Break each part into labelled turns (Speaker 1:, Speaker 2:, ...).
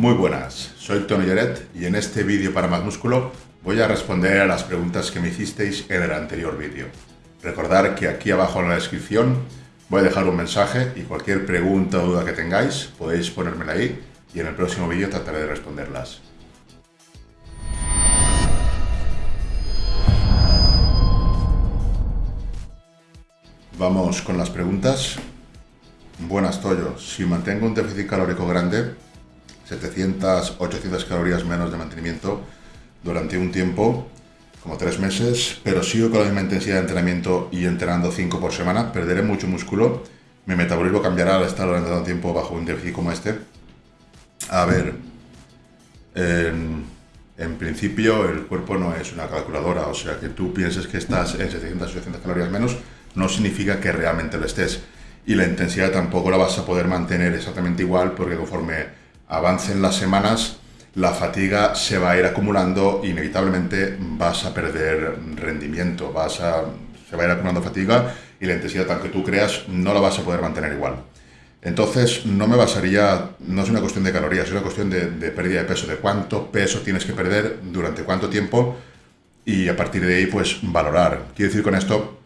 Speaker 1: Muy buenas, soy Tony Lloret y en este vídeo para más músculo voy a responder a las preguntas que me hicisteis en el anterior vídeo. Recordar que aquí abajo en la descripción voy a dejar un mensaje y cualquier pregunta o duda que tengáis podéis ponérmela ahí y en el próximo vídeo trataré de responderlas. Vamos con las preguntas. Buenas, Toyo. Si mantengo un déficit calórico grande, 700, 800 calorías menos de mantenimiento durante un tiempo, como tres meses, pero sigo con la misma intensidad de entrenamiento y entrenando 5 por semana, perderé mucho músculo, mi metabolismo cambiará al estar durante tanto tiempo bajo un déficit como este. A ver, en, en, principio el cuerpo no es una calculadora, o sea que tú pienses que estás en 700, 800 calorías menos, no significa que realmente lo estés. Y la intensidad tampoco la vas a poder mantener exactamente igual porque conforme avancen las semanas la fatiga se va a ir acumulando inevitablemente vas a perder rendimiento, vas a, se va a ir acumulando fatiga y la intensidad, aunque tú creas, no la vas a poder mantener igual. Entonces, no me basaría, no es una cuestión de calorías, es una cuestión de, de, pérdida de peso, de cuánto peso tienes que perder, durante cuánto tiempo y a partir de ahí, pues valorar. Quiero decir con esto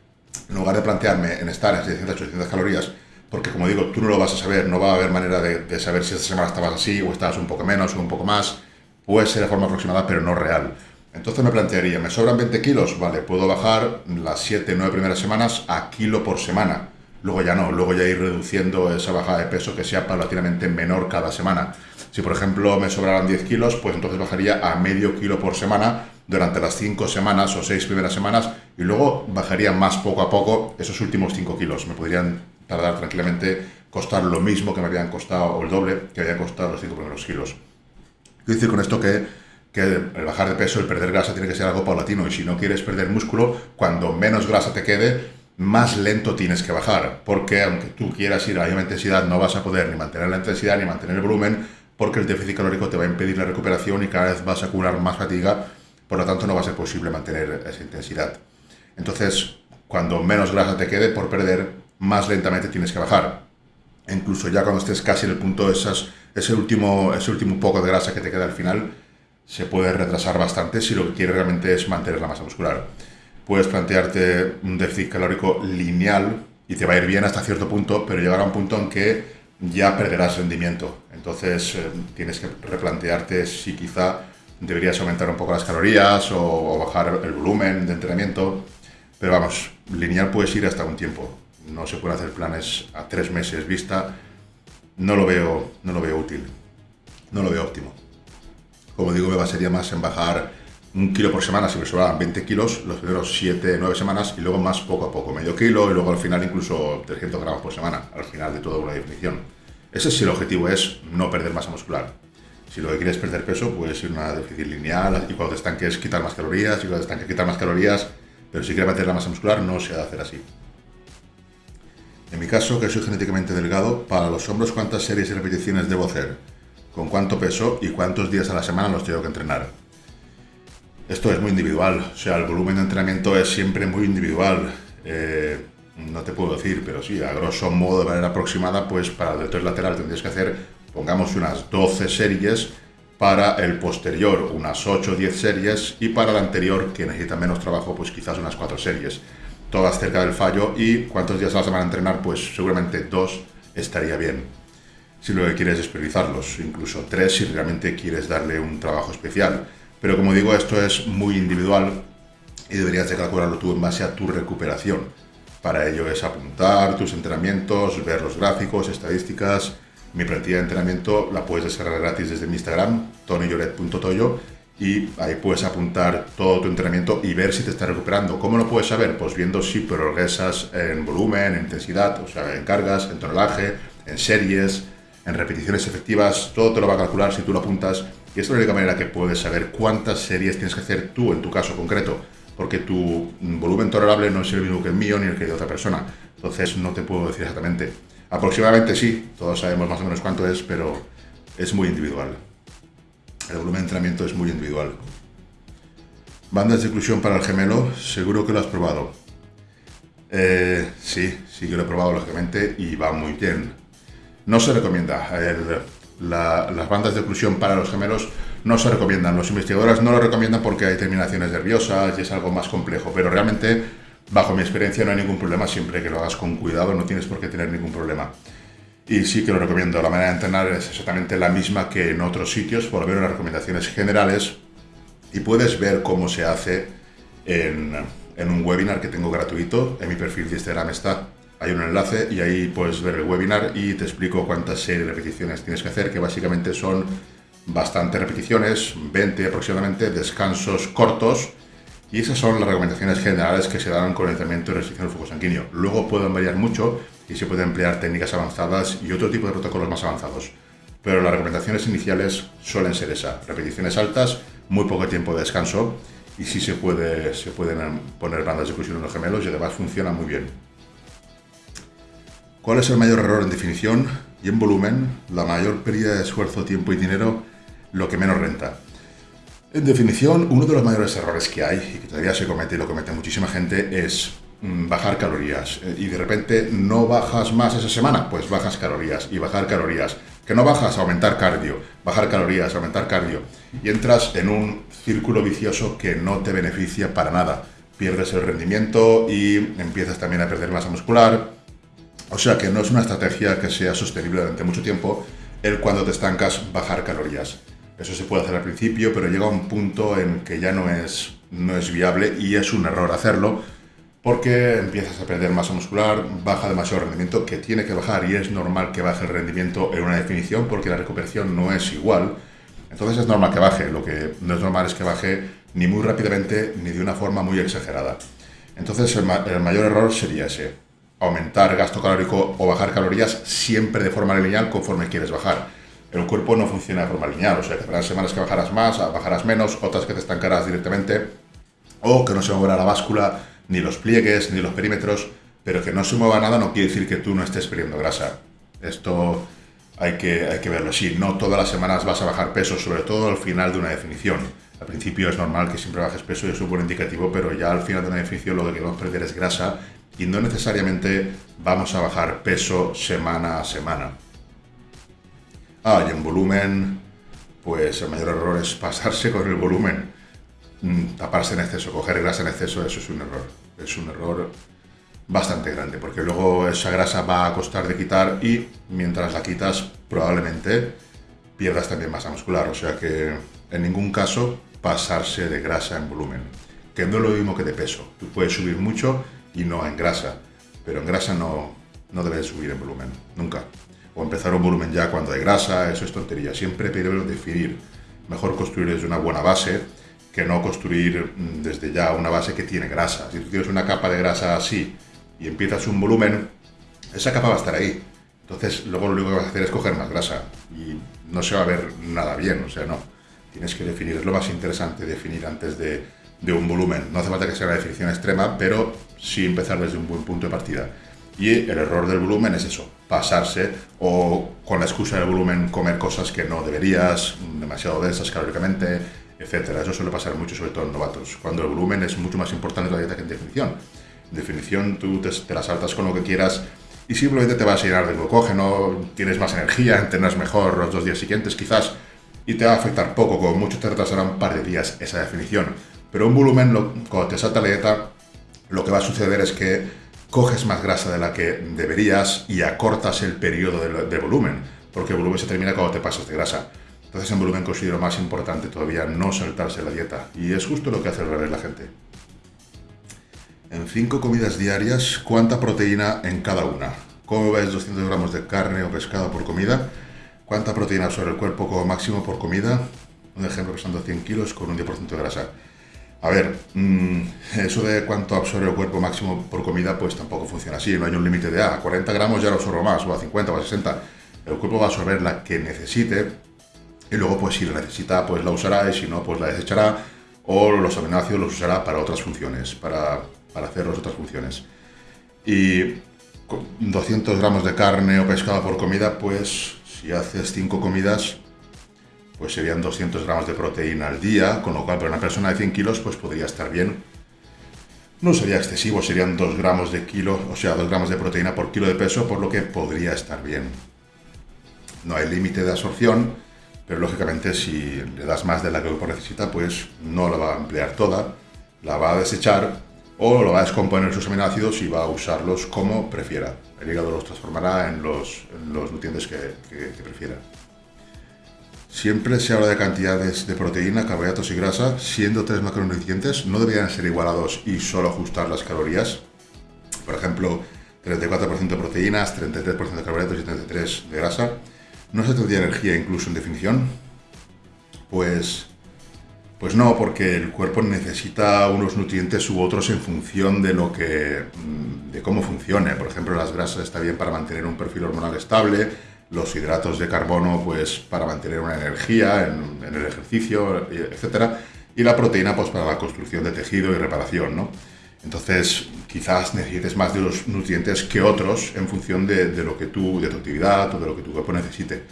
Speaker 1: en lugar de plantearme en estar en 600, 800 calorías, porque como digo, tú no lo vas a saber, no va a haber manera de, saber si esta semana estabas así o estabas un poco menos o un poco más, puede ser de forma aproximada, pero no real. Entonces me plantearía, ¿me sobran 20 kilos? Vale, puedo bajar las 7, 9 primeras semanas a kilo por semana. Luego ya no, luego ya ir reduciendo esa bajada de peso que sea paulatinamente menor cada semana. Si por ejemplo me sobraran 10 kilos, pues entonces bajaría a medio kilo por semana durante las 5 semanas o 6 primeras semanas y luego bajaría más poco a poco esos últimos 5 kilos. Me podrían tardar tranquilamente costar lo mismo que me habían costado, o el doble que habían costado los 5 primeros kilos. Quiero decir con esto que, que el bajar de peso, el perder grasa tiene que ser algo paulatino y si no quieres perder músculo, cuando menos grasa te quede, más lento tienes que bajar, porque aunque tú quieras ir a la misma intensidad, no vas a poder ni mantener la intensidad ni mantener el volumen, porque el déficit calórico te va a impedir la recuperación y cada vez vas a acumular más fatiga, por lo tanto no va a ser posible mantener esa intensidad. Entonces, cuando menos grasa te quede por perder, más lentamente tienes que bajar. incluso ya cuando estés casi en el punto esas, ese, último, ese último poco de grasa que te queda al final, se puede retrasar bastante si lo que quieres realmente es mantener la masa muscular. Puedes plantearte un déficit calórico lineal y te va a ir bien hasta cierto punto, pero llegará un punto en que ya perderás rendimiento. Entonces eh, tienes que replantearte si quizá deberías aumentar un poco las calorías o, bajar el volumen de entrenamiento. Pero vamos, lineal puedes ir hasta un tiempo. No se pueden hacer planes a tres meses vista. No lo veo, no lo veo útil. No lo veo óptimo. Como digo, me basaría más en bajar un kilo por semana si me sobraban 20 kilos los primeros 7, 9 semanas y luego más poco a poco, medio kilo y luego al final incluso 300 gramos por semana, al final de toda una definición. Ese si el objetivo es no perder masa muscular. Si lo que quieres es perder peso, puedes ir a una déficit lineal y cuando te estanques quitar más calorías y cuando te estanques quitar más calorías, pero si quieres mantener la masa muscular no se ha de hacer así. Mi caso, que soy genéticamente delgado, para los hombros cuántas series y repeticiones debo hacer, con cuánto peso y cuántos días a la semana los tengo que entrenar. Esto es muy individual, o sea, el volumen de entrenamiento es siempre muy individual. Eh, no te puedo decir, pero sí, a grosso modo, de manera aproximada, pues para el deltoide lateral tendrías que hacer, pongamos unas 12 series, para el posterior unas 8 o 10 series y para el anterior, que necesita menos trabajo, pues quizás unas 4 series. Todas cerca del fallo y cuántos días a la semana entrenar, pues seguramente dos estaría bien. Si lo que quieres es priorizarlos, incluso tres si realmente quieres darle un trabajo especial. Pero como digo, esto es muy individual y deberías de calcularlo tú en base a tu recuperación. Para ello es apuntar tus entrenamientos, ver los gráficos, estadísticas. Mi plantilla de entrenamiento la puedes descargar gratis desde mi Instagram, tonyyoret.toyo, y ahí puedes apuntar todo tu entrenamiento y ver si te está recuperando. ¿Cómo lo puedes saber? Pues viendo si progresas en volumen, en intensidad, o sea, en cargas, en tonelaje, en series, en repeticiones efectivas, todo te lo va a calcular si tú lo apuntas y es la única manera que puedes saber cuántas series tienes que hacer tú en tu caso concreto, porque tu volumen tolerable no es el mismo que el mío ni el que de otra persona. Entonces no te puedo decir exactamente. Aproximadamente sí, todos sabemos más o menos cuánto es, pero es muy individual. El volumen de entrenamiento es muy individual. Bandas de inclusión para el gemelo, seguro que lo has probado. Eh, sí, sí que lo he probado lógicamente y va muy bien. No se recomienda. Las bandas de oclusión para los gemelos no se recomiendan. Los investigadores no lo recomiendan porque hay terminaciones nerviosas y es algo más complejo, pero realmente, bajo mi experiencia, no hay ningún problema siempre que lo hagas con cuidado, no tienes por qué tener ningún problema. Y sí que lo recomiendo. La manera de entrenar es exactamente la misma que en otros sitios, por ver las recomendaciones generales y puedes ver cómo se hace en, en un webinar que tengo gratuito. En mi perfil de Instagram está hay un enlace y ahí puedes ver el webinar y te explico cuántas series de repeticiones tienes que hacer, que básicamente son bastantes repeticiones, 20 aproximadamente, descansos cortos, y esas son las recomendaciones generales que se dan con el entrenamiento de restricción del flujo sanguíneo. Luego pueden variar mucho y se pueden emplear técnicas avanzadas y otro tipo de protocolos más avanzados. Pero las recomendaciones iniciales suelen ser esas, repeticiones altas, muy poco tiempo de descanso y sí se, puede, se pueden poner bandas de fusión en los gemelos y además funciona muy bien. ¿Cuál es el mayor error en definición y en volumen? La mayor pérdida de esfuerzo, tiempo y dinero, lo que menos renta. En definición, uno de los mayores errores que hay y que todavía se comete y lo comete muchísima gente es bajar calorías. Eh, y de repente no bajas más esa semana, pues bajas calorías y bajar calorías. Que no bajas, aumentar cardio, bajar calorías, aumentar cardio. Y entras en un círculo vicioso que no te beneficia para nada. Pierdes el rendimiento y empiezas también a perder masa muscular, o sea que no es una estrategia que sea sostenible durante mucho tiempo el cuando te estancas bajar calorías. Eso se puede hacer al principio, pero llega un punto en que ya no es, no es viable y es un error hacerlo porque empiezas a perder masa muscular, baja demasiado rendimiento, que tiene que bajar y es normal que baje el rendimiento en una definición porque la recuperación no es igual. Entonces es normal que baje, lo que no es normal es que baje ni muy rápidamente ni de una forma muy exagerada. Entonces el, mayor error sería ese, aumentar gasto calórico o bajar calorías siempre de forma lineal conforme quieres bajar. El cuerpo no funciona de forma lineal, o sea, que habrá semanas que bajarás más, bajarás menos, otras que te estancarás directamente, o que no se mueva la báscula, ni los pliegues, ni los perímetros, pero que no se mueva nada no quiere decir que tú no estés perdiendo grasa. Esto hay que, hay que verlo así. No todas las semanas vas a bajar peso, sobre todo al final de una definición. Al principio es normal que siempre bajes peso y es un buen indicativo, pero ya al final de una definición lo que queremos perder es grasa y no necesariamente vamos a bajar peso semana a semana. Ah, y en volumen, pues el mayor error es pasarse con el volumen, taparse en exceso, coger grasa en exceso, eso es un error. Es un error bastante grande, porque luego esa grasa va a costar de quitar y mientras la quitas probablemente pierdas también masa muscular, o sea que en ningún caso pasarse de grasa en volumen, que no es lo mismo que de peso. Tú puedes subir mucho y no en grasa. Pero en grasa no, no debes subir en volumen, nunca. O empezar un volumen ya cuando hay grasa, eso es tontería. Siempre debes definir. Mejor construir desde una buena base que no construir mm, desde ya una base que tiene grasa. Si tú tienes una capa de grasa así y empiezas un volumen, esa capa va a estar ahí. Entonces, luego lo único que vas a hacer es coger más grasa y no se va a ver nada bien, o sea, no. Tienes que definir, es lo más interesante, definir antes de, de un volumen. No hace falta que sea una definición extrema, pero sí empezar desde un buen punto de partida. Y el error del volumen es eso, pasarse o con la excusa del volumen comer cosas que no deberías, demasiado densas calóricamente, etcétera. Eso suele pasar mucho, sobre todo en novatos, cuando el volumen es mucho más importante la dieta que en definición. En definición tú te, te la saltas con lo que quieras y simplemente te vas a llenar de glucógeno, tienes más energía, entrenas mejor los dos días siguientes quizás y te va a afectar poco, como mucho te retrasará un par de días esa definición pero un volumen, cuando te salta la dieta, lo que va a suceder es que coges más grasa de la que deberías y acortas el periodo de, volumen, porque el volumen se termina cuando te pasas de grasa. Entonces en volumen considero más importante todavía no saltarse la dieta. Y es justo lo que hace al revés la gente. En 5 comidas diarias, ¿cuánta proteína en cada una? ¿Cómo ves 200 gramos de carne o pescado por comida? ¿Cuánta proteína sobre el cuerpo como máximo por comida? Un ejemplo pesando 100 kilos con un 10% de grasa. A ver, mm, eso de cuánto absorbe el cuerpo máximo por comida, pues tampoco funciona así. No hay un límite de, ah, a 40 gramos ya lo absorbo más, o a 50 o a 60. El cuerpo va a absorber la que necesite y luego, pues si la necesita, pues la usará y si no, pues la desechará o los aminoácidos los usará para otras funciones, para, para hacer otras funciones. Y 200 gramos de carne o pescado por comida, pues si haces 5 comidas, pues serían 200 gramos de proteína al día, con lo cual para una persona de 100 kilos pues podría estar bien. No sería excesivo, serían 2 gramos de kilo, o sea, 2 gramos de proteína por kilo de peso, por lo que podría estar bien. no hay límite de absorción, pero lógicamente si le das más de la que el cuerpo necesita, pues no la va a emplear toda, la va a desechar o lo va a descomponer sus aminoácidos y va a usarlos como prefiera. El hígado los transformará en los, nutrientes que, prefiera. Siempre se habla de cantidades de proteína, carbohidratos y grasa, siendo tres macronutrientes, no deberían ser igualados y solo ajustar las calorías. Por ejemplo, 34% de proteínas, 33% de carbohidratos y 33% de grasa. ¿No se tendría energía incluso en definición? Pues pues no, porque el cuerpo necesita unos nutrientes u otros en función de lo que, mm, de cómo funcione. Por ejemplo, las grasas está bien para mantener un perfil hormonal estable, los hidratos de carbono, pues para mantener una energía en, el ejercicio, etcétera, y la proteína, pues para la construcción de tejido y reparación, ¿no? Entonces, quizás necesites más de los nutrientes que otros en función de, lo que tú, de tu actividad o de lo que tu cuerpo necesite.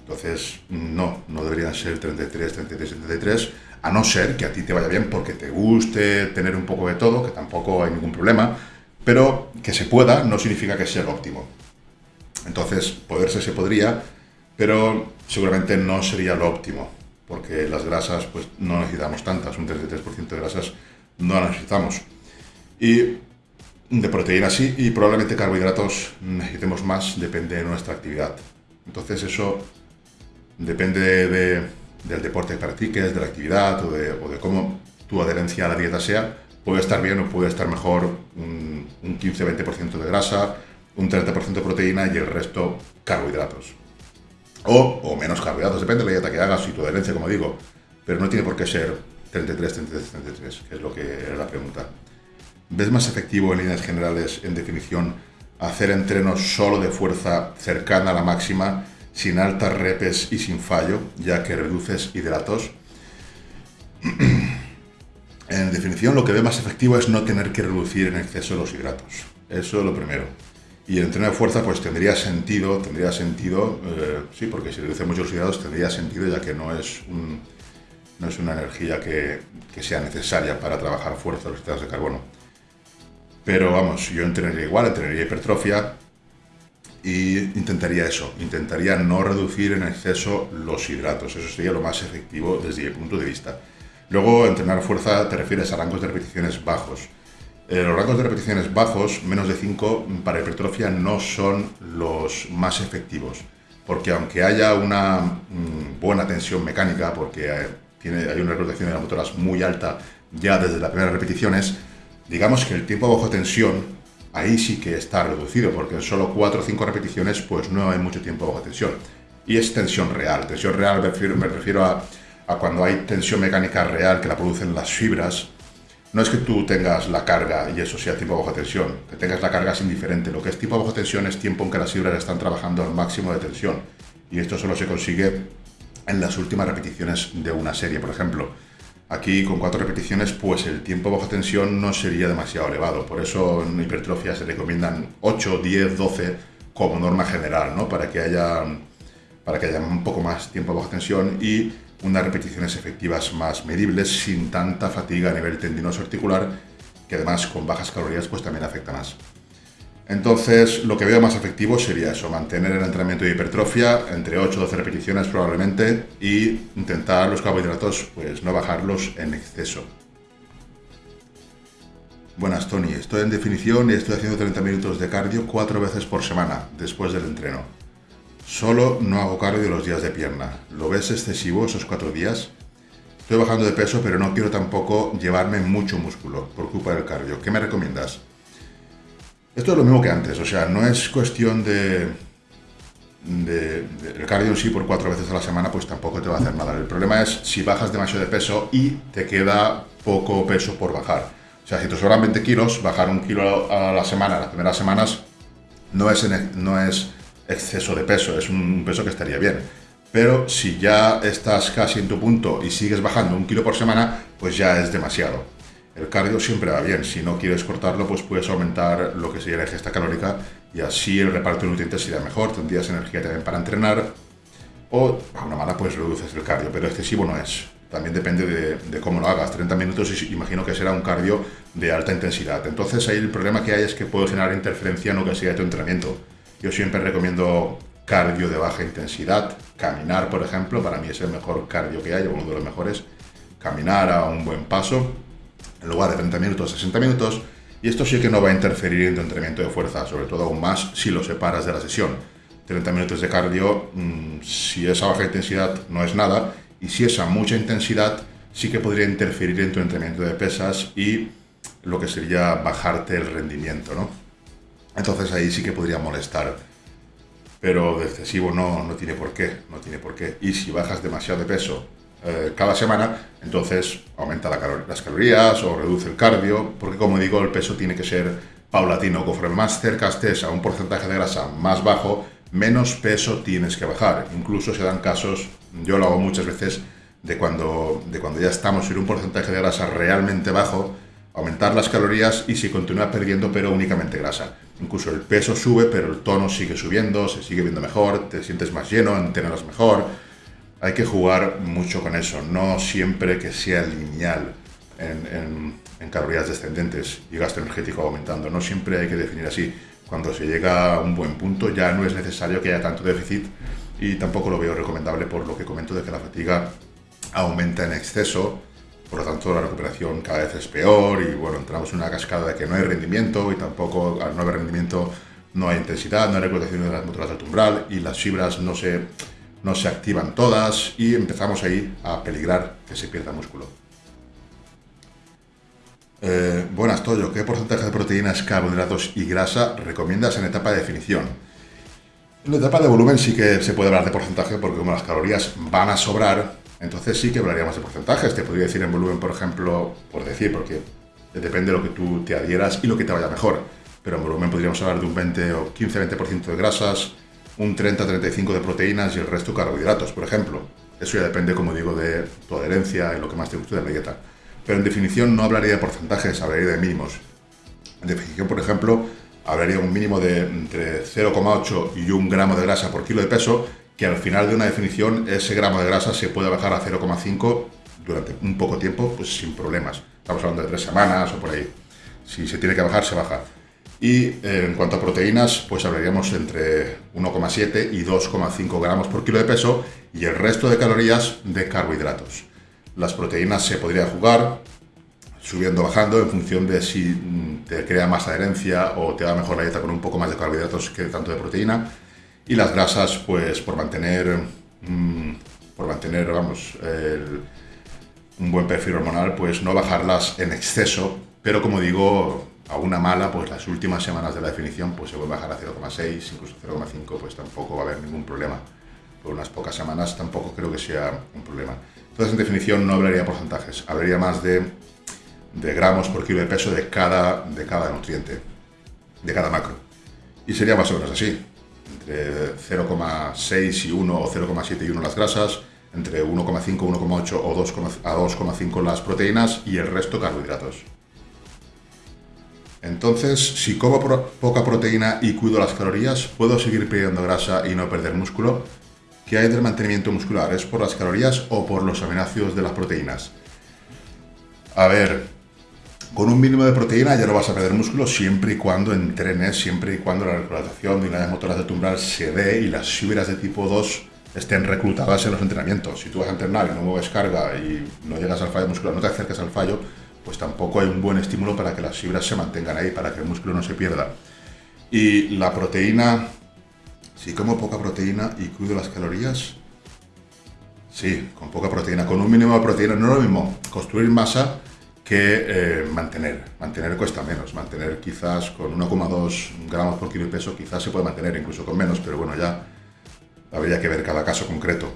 Speaker 1: Entonces, no, no deberían ser 33, 33, 33 a no ser que a ti te vaya bien porque te guste tener un poco de todo, que tampoco hay ningún problema, pero que se pueda no significa que sea lo óptimo. Entonces, poderse se podría, pero seguramente no sería lo óptimo, porque las grasas pues no necesitamos tantas, un 33% de grasas no las necesitamos. Y de proteínas sí, y probablemente carbohidratos necesitemos más, depende de nuestra actividad. Entonces eso depende de del deporte que practiques, de la actividad o de, o cómo tu adherencia a la dieta sea, puede estar bien o puede estar mejor un, 15-20% de grasa, un 30% de proteína y el resto carbohidratos. O, o, menos carbohidratos, depende de la dieta que hagas y tu adherencia, como digo, pero no tiene por qué ser 33, 33, 33, que es lo que era la pregunta. ¿Ves más efectivo en líneas generales, en definición, hacer entrenos solo de fuerza cercana a la máxima sin altas repes y sin fallo, ya que reduces hidratos. en definición, lo que ve más efectivo es no tener que reducir en exceso los hidratos. Eso es lo primero. Y el entreno de fuerza, pues tendría sentido, tendría sentido, eh, sí, porque si reduce mucho los hidratos tendría sentido, ya que no es, no es una energía que, que, sea necesaria para trabajar fuerza los hidratos de carbono. Pero vamos, yo entrenaría igual, entrenaría hipertrofia, y intentaría eso, intentaría no reducir en exceso los hidratos, eso sería lo más efectivo desde mi punto de vista. Luego, entrenar fuerza te refieres a rangos de repeticiones bajos. Eh, los rangos de repeticiones bajos, menos de 5, para hipertrofia no son los más efectivos, porque aunque haya una mm, buena tensión mecánica, porque hay, tiene, hay una rotación de las motoras muy alta ya desde las primeras repeticiones, digamos que el tiempo bajo tensión ahí sí que está reducido, porque en solo 4 o 5 repeticiones pues no hay mucho tiempo bajo tensión. Y es tensión real. Tensión real me refiero, a, a, cuando hay tensión mecánica real que la producen las fibras. No es que tú tengas la carga y eso sea tiempo bajo tensión, que tengas la carga es indiferente. Lo que es tiempo bajo tensión es tiempo en que las fibras están trabajando al máximo de tensión. Y esto solo se consigue en las últimas repeticiones de una serie, por ejemplo. Aquí con cuatro repeticiones, pues el tiempo bajo tensión no sería demasiado elevado. Por eso en hipertrofia se recomiendan 8, 10, 12 como norma general, ¿no? Para que haya, para que haya un poco más tiempo bajo tensión y unas repeticiones efectivas más medibles sin tanta fatiga a nivel tendinoso articular, que además con bajas calorías pues también afecta más. Entonces, lo que veo más efectivo sería eso, mantener el entrenamiento de hipertrofia entre 8 o 12 repeticiones probablemente y intentar los carbohidratos, pues no bajarlos en exceso. Buenas, Tony. Estoy en definición y estoy haciendo 30 minutos de cardio cuatro veces por semana después del entreno. Solo no hago cardio los días de pierna. ¿Lo ves excesivo esos cuatro días? Estoy bajando de peso, pero no quiero tampoco llevarme mucho músculo por culpa del cardio. ¿Qué me recomiendas? Esto es lo mismo que antes, o sea, no es cuestión de, el cardio sí por cuatro veces a la semana, pues tampoco te va a hacer nada. El problema es si bajas demasiado de peso y te queda poco peso por bajar. O sea, si te sobran 20 kilos, bajar un kilo a la semana, las primeras semanas, no es, no es exceso de peso, es un peso que estaría bien. Pero si ya estás casi en tu punto y sigues bajando un kilo por semana, pues ya es demasiado. El cardio siempre va bien, si no quieres cortarlo, pues puedes aumentar lo que sería la ingesta calórica y así el reparto de nutrientes sería mejor, tendrías energía también para entrenar o a una mala pues reduces el cardio, pero excesivo no es. También depende de, cómo lo hagas. 30 minutos imagino que será un cardio de alta intensidad. Entonces ahí el problema que hay es que puede generar interferencia en lo que sea tu entrenamiento. Yo siempre recomiendo cardio de baja intensidad. Caminar, por ejemplo, para mí es el mejor cardio que hay, uno de los mejores. Caminar a un buen paso, en lugar de 30 minutos, 60 minutos. Y esto sí que no va a interferir en tu entrenamiento de fuerza, sobre todo aún más si lo separas de la sesión. 30 minutos de cardio, mm, si es a baja intensidad, no es nada. Y si es a mucha intensidad, sí que podría interferir en tu entrenamiento de pesas y lo que sería bajarte el rendimiento, ¿no? Entonces ahí sí que podría molestar. Pero de excesivo no, no tiene por qué, no tiene por qué. Y si bajas demasiado de peso eh, cada semana, entonces aumenta las calorías o reduce el cardio, porque como digo, el peso tiene que ser paulatino. Conforme más cerca estés a un porcentaje de grasa más bajo, menos peso tienes que bajar. Incluso se dan casos, yo lo hago muchas veces, de cuando, de cuando ya estamos en un porcentaje de grasa realmente bajo, aumentar las calorías y si continúa perdiendo pero únicamente grasa. Incluso el peso sube pero el tono sigue subiendo, se sigue viendo mejor, te sientes más lleno, entrenas mejor. Hay que jugar mucho con eso, no siempre que sea lineal en, en calorías descendentes y gasto energético aumentando, no siempre hay que definir así. Cuando se llega a un buen punto ya no es necesario que haya tanto déficit y tampoco lo veo recomendable por lo que comento de que la fatiga aumenta en exceso por lo tanto la recuperación cada vez es peor y bueno, entramos en una cascada de que no hay rendimiento y tampoco al no haber rendimiento no hay intensidad, no hay reclutación de las motoras del umbral y las fibras no se, no se activan todas y empezamos ahí a peligrar que se pierda músculo. Eh, buenas, Toyo. ¿Qué porcentaje de proteínas, carbohidratos y grasa recomiendas en etapa de definición? En la etapa de volumen sí que se puede hablar de porcentaje porque como las calorías van a sobrar, entonces sí que hablaríamos de porcentajes. Te podría decir en volumen, por ejemplo, por decir, porque depende de lo que tú te adhieras y lo que te vaya mejor. Pero en volumen podríamos hablar de un 20 o 15-20% de grasas, un 30-35% de proteínas y el resto carbohidratos, por ejemplo. Eso ya depende, como digo, de tu adherencia y lo que más te guste de la dieta. Pero en definición no hablaría de porcentajes, hablaría de mínimos. En definición, por ejemplo, hablaría un mínimo de entre 0,8 y 1 gramo de grasa por kilo de peso que al final de una definición ese gramo de grasa se puede bajar a 0,5 durante un poco tiempo, pues sin problemas. Estamos hablando de tres semanas o por ahí. Si se tiene que bajar, se baja. Y eh, en cuanto a proteínas, pues hablaríamos entre 1,7 y 2,5 gramos por kilo de peso y el resto de calorías de carbohidratos. Las proteínas se podría jugar subiendo o bajando en función de si mm, te crea más adherencia o te da mejor la dieta con un poco más de carbohidratos que tanto de proteína y las grasas, pues por mantener, mm, por mantener vamos, un buen perfil hormonal, pues no bajarlas en exceso, pero como digo, a una mala, pues las últimas semanas de la definición, pues se puede bajar a 0,6, incluso 0,5, pues tampoco va a haber ningún problema. Por unas pocas semanas tampoco creo que sea un problema. Entonces, en definición, no hablaría porcentajes, hablaría más de, de gramos por kilo de peso de cada, de cada nutriente, de cada macro. Y sería más o menos así entre 0,6 y 1 o 0,7 y 1 las grasas, entre 1,5, 1,8 o 2, a 2,5 las proteínas y el resto carbohidratos. Entonces, si como poca proteína y cuido las calorías, ¿puedo seguir perdiendo grasa y no perder músculo? ¿Qué hay del mantenimiento muscular? ¿Es por las calorías o por los aminoácidos de las proteínas? A ver, con un mínimo de proteína ya no vas a perder músculo siempre y cuando entrenes, siempre y cuando la reclutación de unidades motoras de tumbral se dé y las fibras de tipo 2 estén reclutadas en los entrenamientos. Si tú vas a entrenar y no mueves carga y no llegas al fallo muscular, no te acercas al fallo, pues tampoco hay un buen estímulo para que las fibras se mantengan ahí, para que el músculo no se pierda. Y la proteína, si como poca proteína y cuido las calorías, sí, con poca proteína, con un mínimo de proteína, no es lo mismo construir masa que eh, mantener. Mantener cuesta menos. Mantener quizás con 1,2 gramos por kilo de peso, quizás se puede mantener incluso con menos, pero bueno, ya habría que ver cada caso concreto.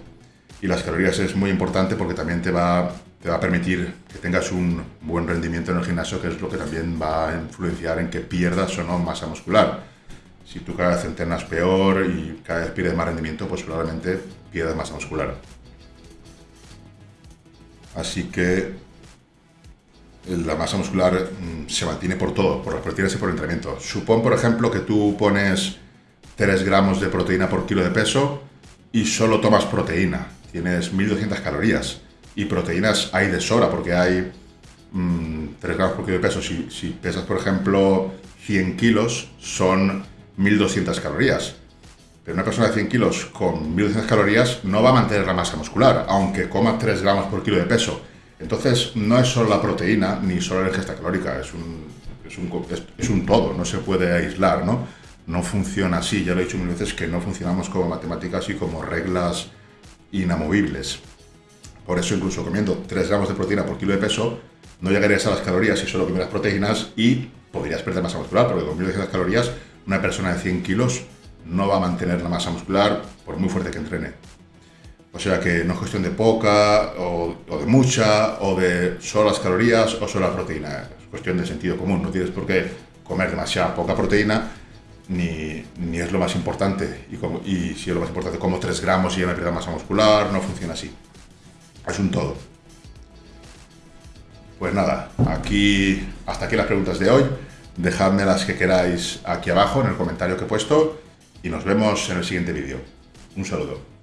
Speaker 1: Y las calorías es muy importante porque también te va, te va a permitir que tengas un buen rendimiento en el gimnasio, que es lo que también va a influenciar en que pierdas o no masa muscular. Si tú cada vez entrenas peor y cada vez pierdes más rendimiento, pues probablemente pierdas masa muscular. Así que la masa muscular mm, se mantiene por todo, por las proteínas y por el entrenamiento. Supón, por ejemplo, que tú pones 3 gramos de proteína por kilo de peso y solo tomas proteína. Tienes 1200 calorías. Y proteínas hay de sobra porque hay 3 mm, gramos por kilo de peso. Si, pesas, por ejemplo, 100 kilos, son 1200 calorías. Pero una persona de 100 kilos con 1200 calorías no va a mantener la masa muscular, aunque coma 3 gramos por kilo de peso. Entonces, no es solo la proteína ni solo la ingesta calórica, es un, es un, es un todo, no se puede aislar, ¿no? No funciona así, ya lo he dicho mil veces que no funcionamos como matemáticas y como reglas inamovibles. Por eso incluso comiendo 3 gramos de proteína por kilo de peso, no llegarías a las calorías si solo comieras proteínas y podrías perder masa muscular, porque con 1200 calorías una persona de 100 kilos no va a mantener la masa muscular por muy fuerte que entrene. O sea que no es cuestión de poca o, de mucha o de solo las calorías o solo la proteína. Es cuestión de sentido común. No tienes por qué comer demasiada poca proteína ni, ni es lo más importante. Y, como, y si es lo más importante, como 3 gramos y ya me pierdo masa muscular, no funciona así. Es un todo. Pues nada, aquí, hasta aquí las preguntas de hoy. Dejadme las que queráis aquí abajo en el comentario que he puesto y nos vemos en el siguiente vídeo. Un saludo.